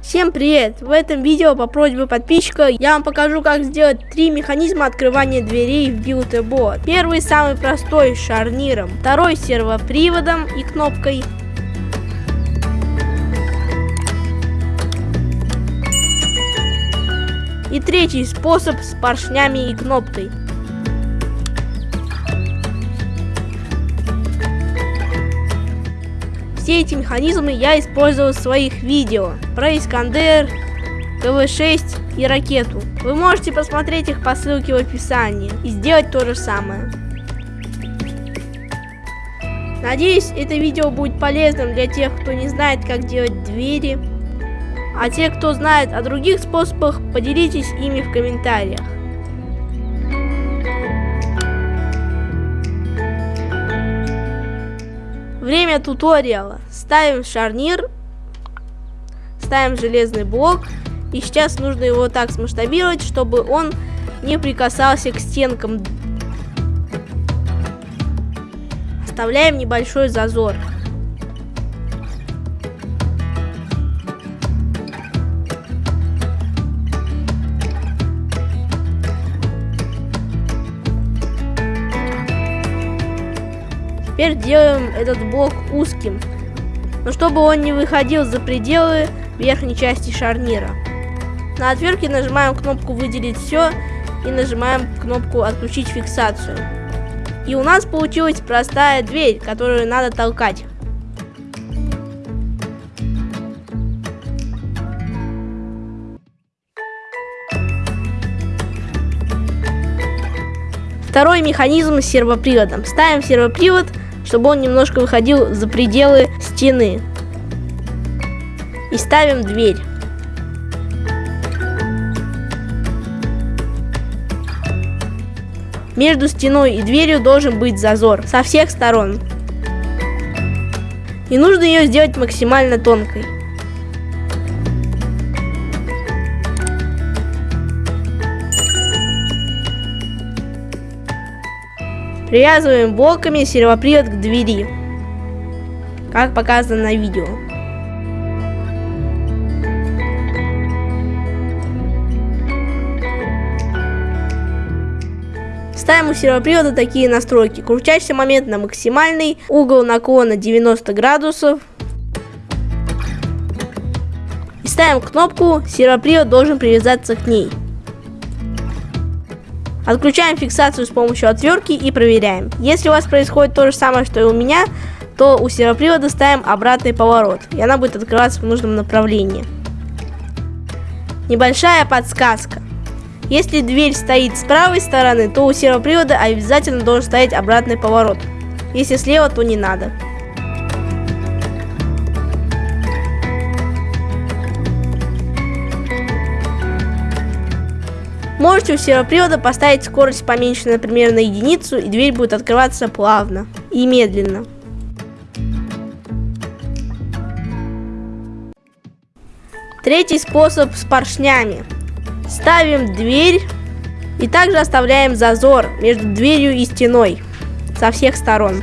Всем привет! В этом видео по просьбе подписчика я вам покажу как сделать три механизма открывания дверей в Build-A-Bot. Первый самый простой с шарниром, второй с сервоприводом и кнопкой. И третий способ с поршнями и кнопкой. Все эти механизмы я использовал в своих видео про Искандер, КВ-6 и ракету. Вы можете посмотреть их по ссылке в описании и сделать то же самое. Надеюсь, это видео будет полезным для тех, кто не знает, как делать двери. А те, кто знает о других способах, поделитесь ими в комментариях. Время туториала. Ставим шарнир, ставим железный блок. И сейчас нужно его так смасштабировать, чтобы он не прикасался к стенкам. Оставляем небольшой зазор. Теперь делаем этот блок узким, но чтобы он не выходил за пределы верхней части шарнира. На отвертке нажимаем кнопку «Выделить все» и нажимаем кнопку «Отключить фиксацию». И у нас получилась простая дверь, которую надо толкать. Второй механизм с сервоприводом. Ставим сервопривод чтобы он немножко выходил за пределы стены. И ставим дверь. Между стеной и дверью должен быть зазор со всех сторон. И нужно ее сделать максимально тонкой. Привязываем блоками сервопривод к двери, как показано на видео. Ставим у сервопривода такие настройки. Крутящий момент на максимальный, угол наклона 90 градусов. И ставим кнопку, сервопривод должен привязаться к ней. Отключаем фиксацию с помощью отвертки и проверяем. Если у вас происходит то же самое, что и у меня, то у сервопривода ставим обратный поворот, и она будет открываться в нужном направлении. Небольшая подсказка. Если дверь стоит с правой стороны, то у сервопривода обязательно должен стоять обратный поворот. Если слева, то не надо. Можете у сервопривода поставить скорость поменьше, например, на единицу, и дверь будет открываться плавно и медленно. Третий способ с поршнями. Ставим дверь и также оставляем зазор между дверью и стеной со всех сторон.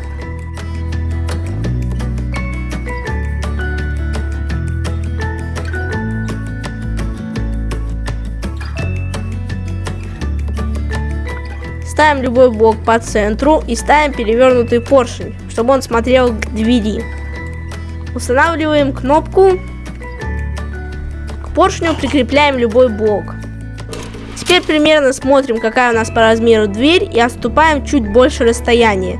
Ставим любой блок по центру и ставим перевернутый поршень, чтобы он смотрел к двери. Устанавливаем кнопку. К поршню прикрепляем любой блок. Теперь примерно смотрим, какая у нас по размеру дверь и отступаем чуть больше расстояния.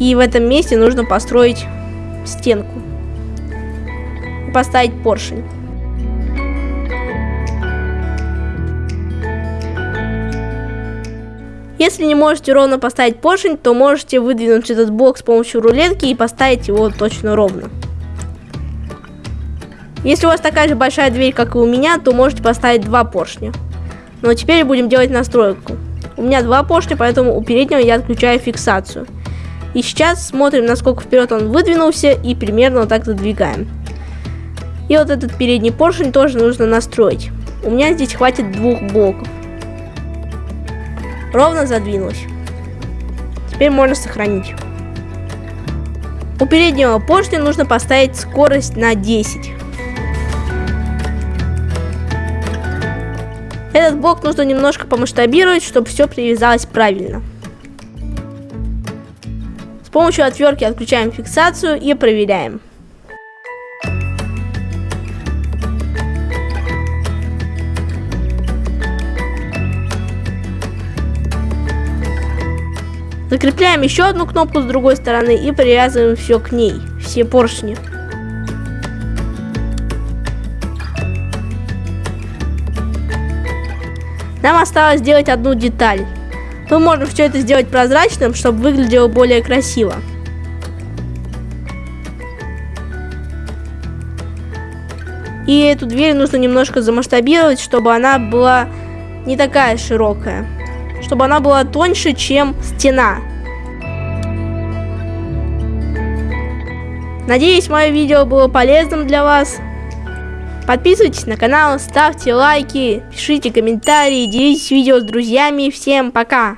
И в этом месте нужно построить стенку. И поставить поршень. Если не можете ровно поставить поршень, то можете выдвинуть этот блок с помощью рулетки и поставить его точно ровно. Если у вас такая же большая дверь, как и у меня, то можете поставить два поршня. Но теперь будем делать настройку. У меня два поршня, поэтому у переднего я отключаю фиксацию. И сейчас смотрим, насколько вперед он выдвинулся и примерно вот так задвигаем. И вот этот передний поршень тоже нужно настроить. У меня здесь хватит двух блоков ровно задвинулась. Теперь можно сохранить. У переднего поршня нужно поставить скорость на 10. Этот блок нужно немножко помасштабировать, чтобы все привязалось правильно. С помощью отвертки отключаем фиксацию и проверяем. Закрепляем еще одну кнопку с другой стороны и привязываем все к ней, все поршни. Нам осталось сделать одну деталь. Мы можем все это сделать прозрачным, чтобы выглядело более красиво. И эту дверь нужно немножко замасштабировать, чтобы она была не такая широкая. Чтобы она была тоньше, чем стена. Надеюсь, мое видео было полезным для вас. Подписывайтесь на канал, ставьте лайки, пишите комментарии, делитесь видео с друзьями. Всем пока!